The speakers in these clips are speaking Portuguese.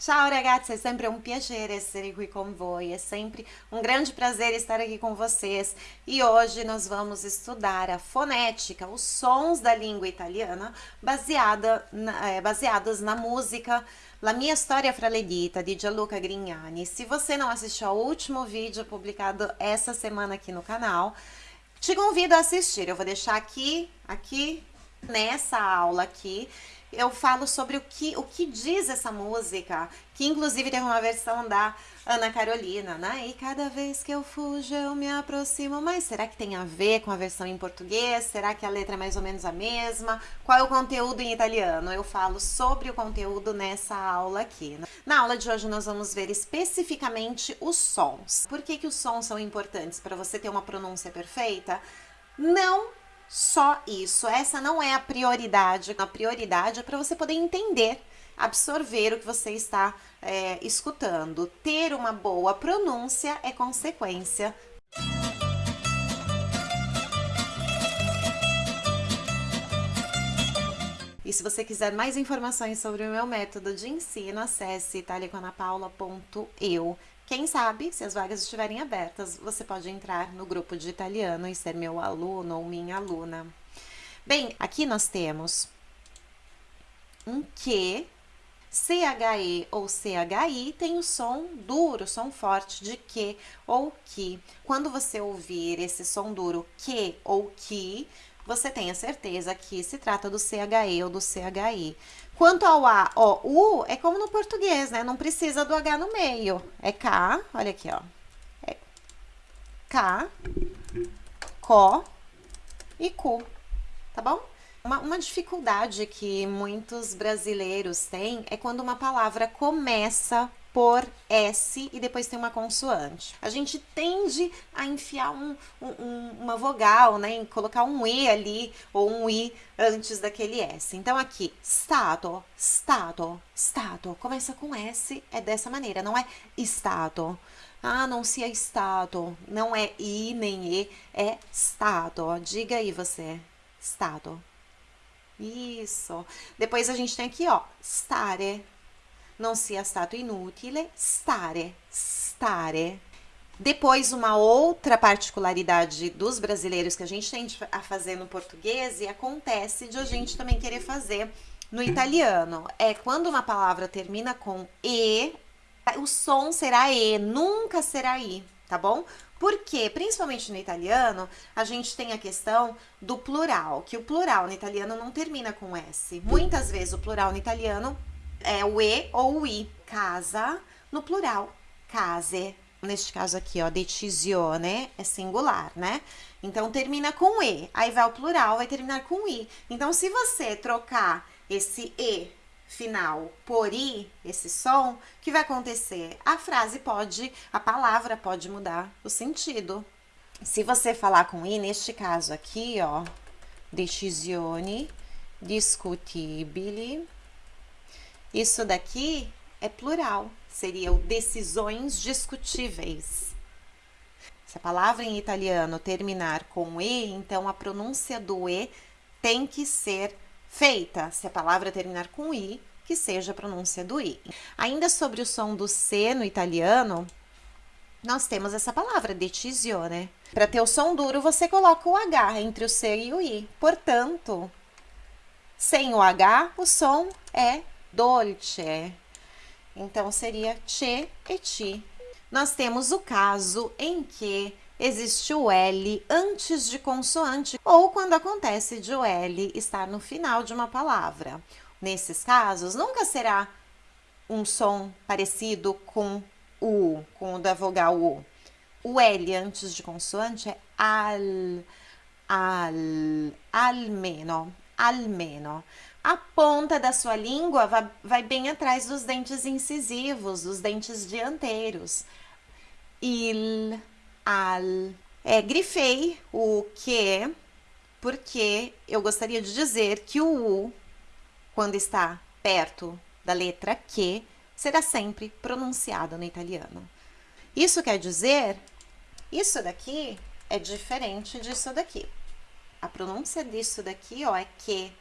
Ciao ragazzi, è sempre un piacere essere qui com voi, é sempre um grande prazer estar aqui com vocês. E hoje nós vamos estudar a fonética, os sons da língua italiana baseada na, é, baseados na música La mia storia fra le dita, de Gianluca Grignani. Se você não assistiu ao último vídeo publicado essa semana aqui no canal, te convido a assistir. Eu vou deixar aqui, aqui, nessa aula aqui, eu falo sobre o que, o que diz essa música, que inclusive tem uma versão da Ana Carolina, né? E cada vez que eu fujo eu me aproximo, mas será que tem a ver com a versão em português? Será que a letra é mais ou menos a mesma? Qual é o conteúdo em italiano? Eu falo sobre o conteúdo nessa aula aqui. Né? Na aula de hoje nós vamos ver especificamente os sons. Por que, que os sons são importantes? Para você ter uma pronúncia perfeita? Não só isso. Essa não é a prioridade. A prioridade é para você poder entender, absorver o que você está é, escutando. Ter uma boa pronúncia é consequência. E se você quiser mais informações sobre o meu método de ensino, acesse italiacanapaula.eu. Quem sabe, se as vagas estiverem abertas, você pode entrar no grupo de italiano e ser meu aluno ou minha aluna. Bem, aqui nós temos um que, CHE ou CHI tem o som duro, som forte de que ou que. Quando você ouvir esse som duro que ou que, você tenha certeza que se trata do CHE ou do CHI. Quanto ao A, ó, U é como no português, né? Não precisa do H no meio. É K, olha aqui, ó. É K, CO e Q, tá bom? Uma, uma dificuldade que muitos brasileiros têm é quando uma palavra começa por S e depois tem uma consoante. A gente tende a enfiar um, um, uma vogal, né, colocar um E ali ou um I antes daquele S. Então aqui, stato, stato, stato, começa com S, é dessa maneira, não é stato. Ah, não se é stato, não é I nem E, é stato. Diga aí você, stato. Isso. Depois a gente tem aqui, ó, stare non sia stato inutile, stare, stare. Depois, uma outra particularidade dos brasileiros que a gente tende a fazer no português e acontece de a gente também querer fazer no italiano. É quando uma palavra termina com E, o som será E, nunca será I, tá bom? Porque, principalmente no italiano, a gente tem a questão do plural, que o plural no italiano não termina com S. Muitas vezes o plural no italiano é o E ou o I. Casa, no plural, case. Neste caso aqui, ó, decisione é singular, né? Então, termina com E. Aí vai o plural, vai terminar com I. Então, se você trocar esse E final por I, esse som, o que vai acontecer? A frase pode, a palavra pode mudar o sentido. Se você falar com I, neste caso aqui, ó, decisione discutibili, isso daqui é plural, seria o decisões discutíveis. Se a palavra em italiano terminar com E, então a pronúncia do E tem que ser feita. Se a palavra terminar com I, que seja a pronúncia do I. Ainda sobre o som do C no italiano, nós temos essa palavra, decisione. Para ter o som duro, você coloca o H entre o C e o I. Portanto, sem o H, o som é dolce. Então, seria che e ti. Nós temos o caso em que existe o L antes de consoante ou quando acontece de o L estar no final de uma palavra. Nesses casos, nunca será um som parecido com o, com o da vogal U. O L antes de consoante é al, al, almeno, almeno a ponta da sua língua vai, vai bem atrás dos dentes incisivos, dos dentes dianteiros. Il, al. É, grifei o que, porque eu gostaria de dizer que o U, quando está perto da letra que, será sempre pronunciado no italiano. Isso quer dizer, isso daqui é diferente disso daqui. A pronúncia disso daqui, ó, é que,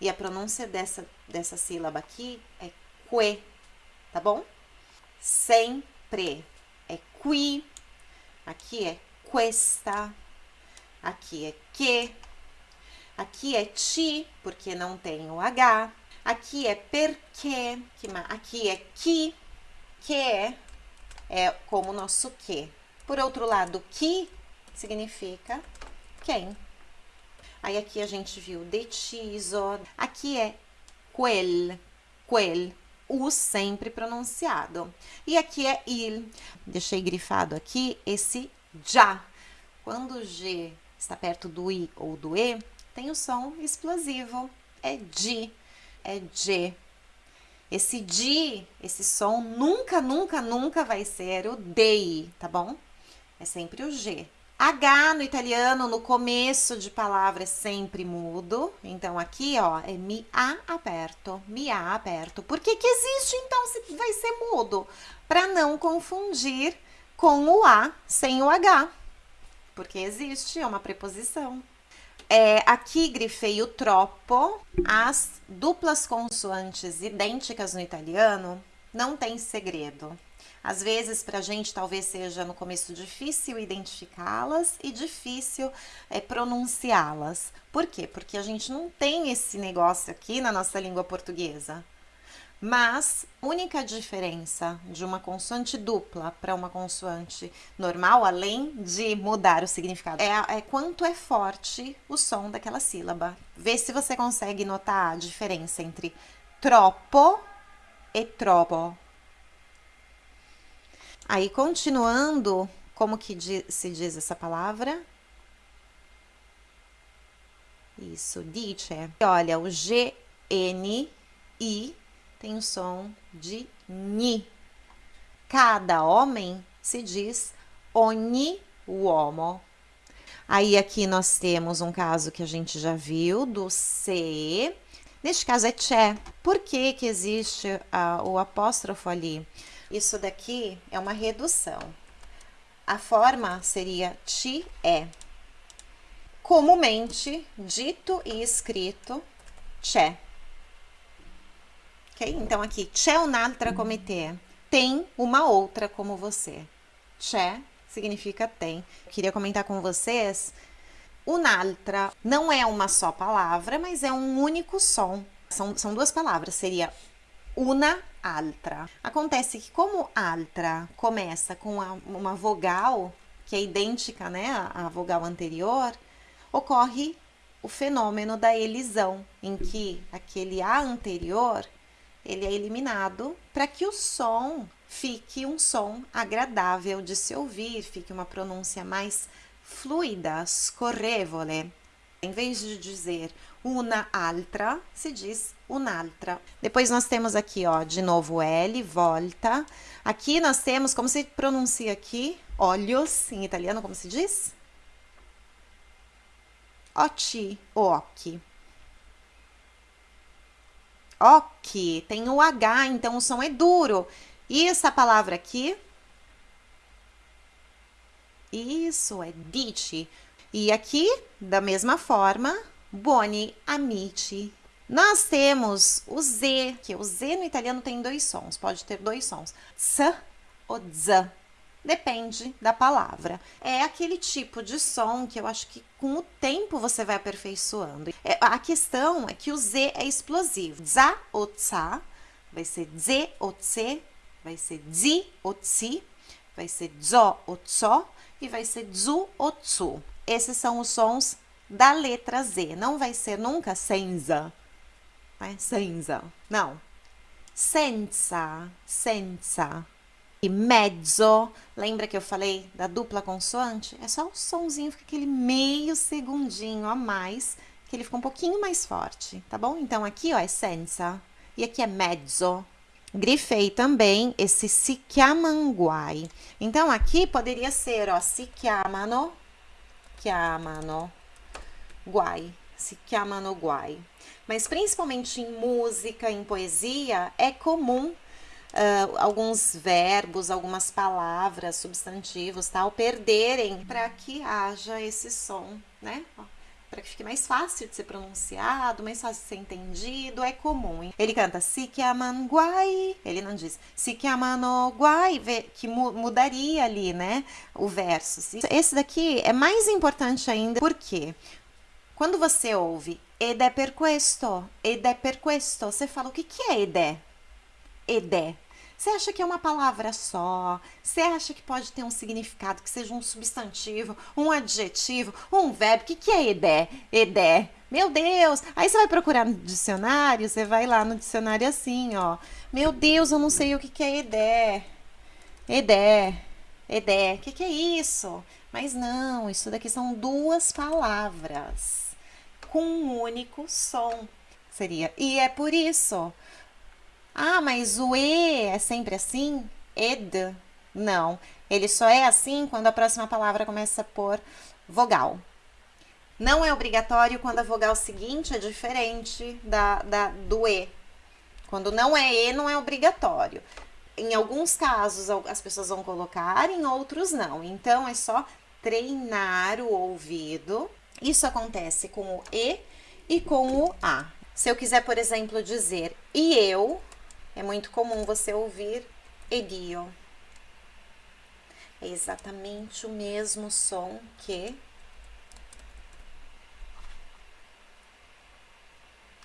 e a pronúncia dessa, dessa sílaba aqui é que. tá bom? Sempre é qui, aqui é questa, aqui é que, aqui é ti, porque não tem o H, aqui é perché, aqui é que, que é como o nosso que. Por outro lado, que significa quem. Aí aqui a gente viu deciso, aqui é quel, quel, o sempre pronunciado. E aqui é il. Deixei grifado aqui esse já. Quando o G está perto do I ou do E, tem o som explosivo. É di, é G. Esse di, esse som, nunca, nunca, nunca vai ser o DI, tá bom? É sempre o G. H no italiano, no começo de palavra, é sempre mudo. Então, aqui, ó, é mi ha aperto, mi ha aperto. Por que que existe, então, se vai ser mudo? Para não confundir com o A sem o H. Porque existe, é uma preposição. É, aqui grifei o troppo. As duplas consoantes idênticas no italiano não tem segredo. Às vezes, para a gente, talvez seja no começo difícil identificá-las e difícil é, pronunciá-las. Por quê? Porque a gente não tem esse negócio aqui na nossa língua portuguesa. Mas, única diferença de uma consoante dupla para uma consoante normal, além de mudar o significado, é, é, quanto é forte o som daquela sílaba. Vê se você consegue notar a diferença entre troppo e troppo. Aí, continuando, como que se diz essa palavra? Isso, dice. Olha, o G, N, I tem o som de ni. Cada homem se diz ogni uomo. Aí aqui nós temos um caso que a gente já viu do se. Neste caso é che. Por que que existe uh, o apóstrofo ali? Isso daqui é uma redução. A forma seria ti é. Comumente dito e escrito c'è. Ok? Então aqui, c'è un'altra come te. Tem uma outra como você. C'è significa tem. queria comentar com vocês. Un'altra não é uma só palavra, mas é um único som. São, são duas palavras. Seria una altra. Acontece que como altra começa com a, uma vogal que é idêntica né, à, à vogal anterior, ocorre o fenômeno da elisão, em que aquele A anterior ele é eliminado para que o som fique um som agradável de se ouvir, fique uma pronúncia mais fluida, scorrevole. Em vez de dizer una altra, se diz un'altra. Depois nós temos aqui, ó, de novo L, volta. Aqui nós temos, como se pronuncia aqui, olhos, em italiano, como se diz? Occhi, occhi. Occhi, tem o H, então o som é duro. E essa palavra aqui? Isso, é dici. E aqui, da mesma forma, buoni amici. Nós temos o Z, que o Z no italiano tem dois sons, pode ter dois sons. S ou Z. Depende da palavra. É aquele tipo de som que eu acho que com o tempo você vai aperfeiçoando. É, a questão é que o Z é explosivo. Za ou tsa, vai ser Z ou tse, vai ser zi ou tsi, vai ser zo ou tso e vai ser zu ou tsu. Esses são os sons da letra Z. Não vai ser nunca senza. Né? Senza. Não. Senza, senza. E mezzo, lembra que eu falei da dupla consoante? É só um sonzinho, fica aquele meio segundinho a mais, que ele fica um pouquinho mais forte, tá bom? Então, aqui, ó, é senza. E aqui é mezzo. Grifei também esse si chiamano guai. Então, aqui poderia ser, ó, si chiamano chiamano guai, se chiamano guai. Mas principalmente em música, em poesia, é comum uh, alguns verbos, algumas palavras, substantivos, tal, perderem para que haja esse som, né? Para que fique mais fácil de ser pronunciado, mais fácil de ser entendido, é comum. Hein? Ele canta si chiaman guai, ele não diz si chiamano guai, que mudaria ali, né, o verso. Esse daqui é mais importante ainda, porque quando você ouve ed è per questo, ed è per questo, você fala o que, que é ed é? Ed é. Você acha que é uma palavra só? Você acha que pode ter um significado, que seja um substantivo, um adjetivo, um verbo? O que, que é edé? Edé. Meu Deus! Aí você vai procurar no dicionário, você vai lá no dicionário assim, ó. Meu Deus, eu não sei o que, que é edé. Edé. Edé. O que, que é isso? Mas não, isso daqui são duas palavras com um único som. Seria. E é por isso ah, mas o E é sempre assim? Ed? Não. Ele só é assim quando a próxima palavra começa por vogal. Não é obrigatório quando a vogal seguinte é diferente da, da, do E. Quando não é E, não é obrigatório. Em alguns casos as pessoas vão colocar, em outros não. Então é só treinar o ouvido. Isso acontece com o E e com o A. Se eu quiser, por exemplo, dizer e eu, é muito comum você ouvir edio. É exatamente o mesmo som que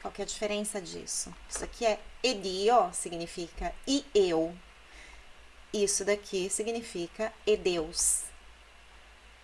Qual que é a diferença disso? Isso aqui é edio, significa e eu. Isso daqui significa e Deus.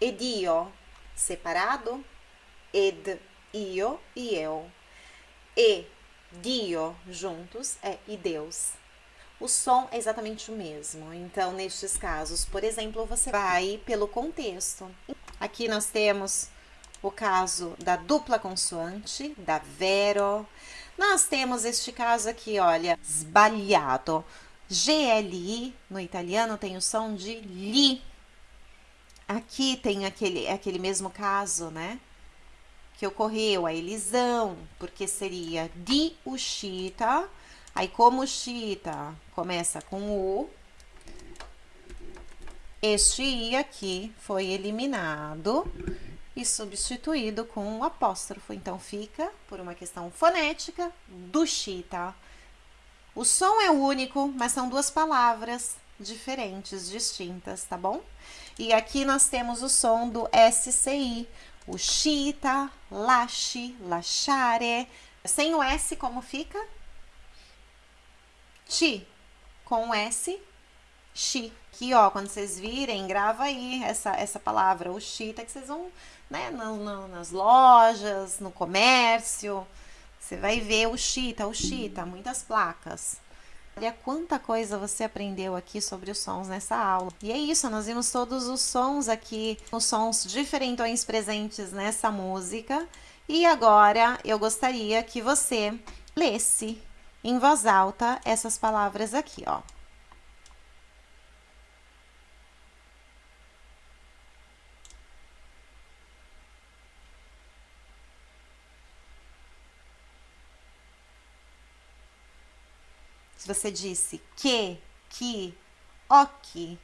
Edio, separado, ed, io e eu. E Dio juntos é e Deus. O som é exatamente o mesmo. Então, nestes casos, por exemplo, você vai pelo contexto. Aqui nós temos o caso da dupla consoante, da vero. Nós temos este caso aqui, olha, sbagliato. GLI no italiano tem o som de li. Aqui tem aquele, aquele mesmo caso, né? Que ocorreu, a elisão, porque seria di uscita, aí como uscita começa com o, este i aqui foi eliminado e substituído com um apóstrofo, então fica, por uma questão fonética, dushita. O som é único, mas são duas palavras diferentes, distintas, tá bom? E aqui nós temos o som do SCI, uscita, lasci, lasciare. Sem o S, como fica? Ti. Com o S, chi. Aqui, ó, quando vocês virem, grava aí essa, essa palavra, o chita, que vocês vão, né, nas lojas, no comércio, você vai ver o chita, muitas placas. Olha quanta coisa você aprendeu aqui sobre os sons nessa aula. E é isso, nós vimos todos os sons aqui, os sons diferentões presentes nessa música. E agora eu gostaria que você lesse em voz alta essas palavras aqui, ó. Se você disse que, que, ok,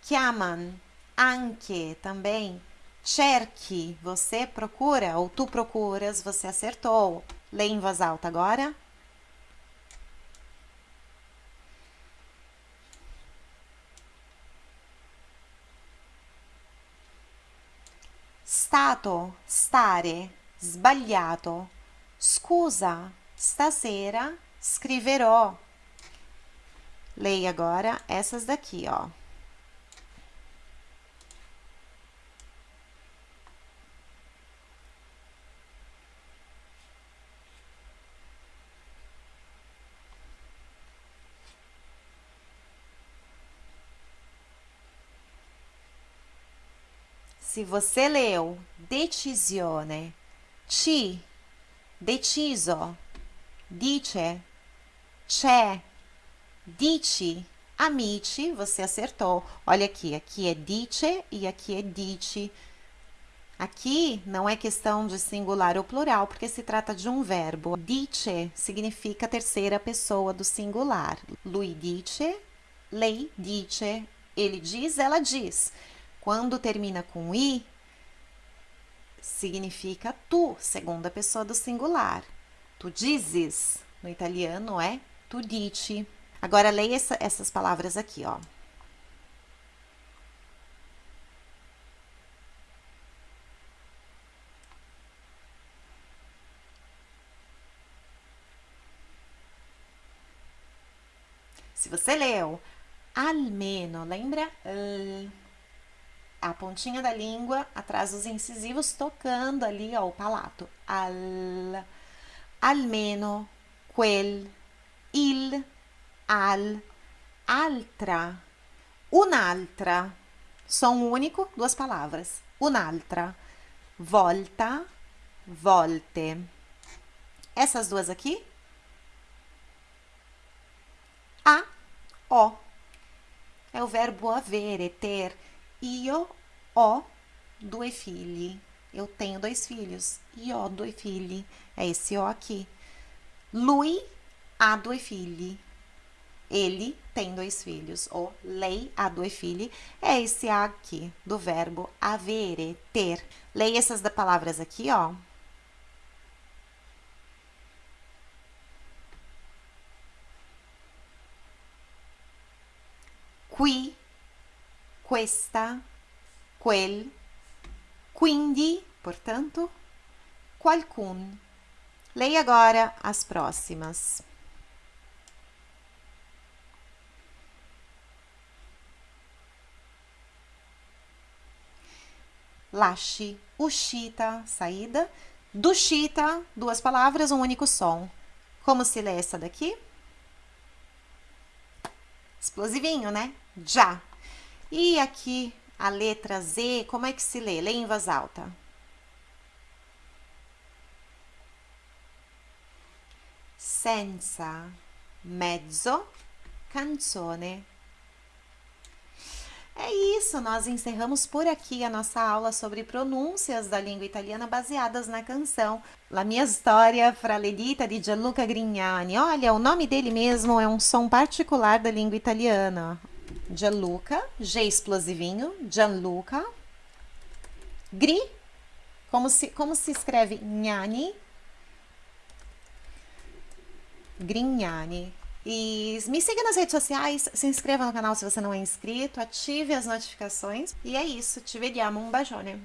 chiaman, anche também, cerchi, você procura ou tu procuras, você acertou. Lê em voz alta agora. Stato, stare, sbagliato. Scusa, stasera scriverò. Leia agora essas daqui, ó. Se você leu decisione, ci, deciso, dice, c'è, Dice, amici, você acertou. Olha aqui, aqui é dice e aqui é dice. Aqui não é questão de singular ou plural, porque se trata de um verbo. Dice significa terceira pessoa do singular. Lui dice, lei dice, ele diz, ela diz. Quando termina com i, significa tu, segunda pessoa do singular. Tu dizes, no italiano é tu dici. Agora leia essa, essas palavras aqui, ó. Se você leu almeno, lembra? Uh, a pontinha da língua atrás dos incisivos tocando ali ó, o palato. Al, almeno, quel, il, al, altra, un'altra. Som único, duas palavras. Un'altra, volta, volte. Essas duas aqui a, o. É o verbo avere, ter. Io ho due figli. Eu tenho dois filhos. Io due figli. É esse o aqui. Lui ha due figli. Ele tem dois filhos. Ou lei ha due figli. É esse a aqui, do verbo avere, ter. Leia essas palavras aqui, ó. qui, questa, quel, quindi, portanto, qualcun. Leia agora as próximas. Lasci, uscita, saída. Dushita, duas palavras, um único som. Como se lê essa daqui? Explosivinho, né? Já. E aqui a letra Z, como é que se lê? Lê em voz alta. Senza, mezzo, canzone. É isso, nós encerramos por aqui a nossa aula sobre pronúncias da língua italiana baseadas na canção La mia storia fra le dita di Gianluca Grignani. Olha, o nome dele mesmo é um som particular da língua italiana. Gianluca, G explosivinho, Gianluca. Gri, como se, como se escreve Gnani? Grignani. E me siga nas redes sociais, se inscreva no canal se você não é inscrito, ative as notificações. E é isso, te vediamo, um bacione.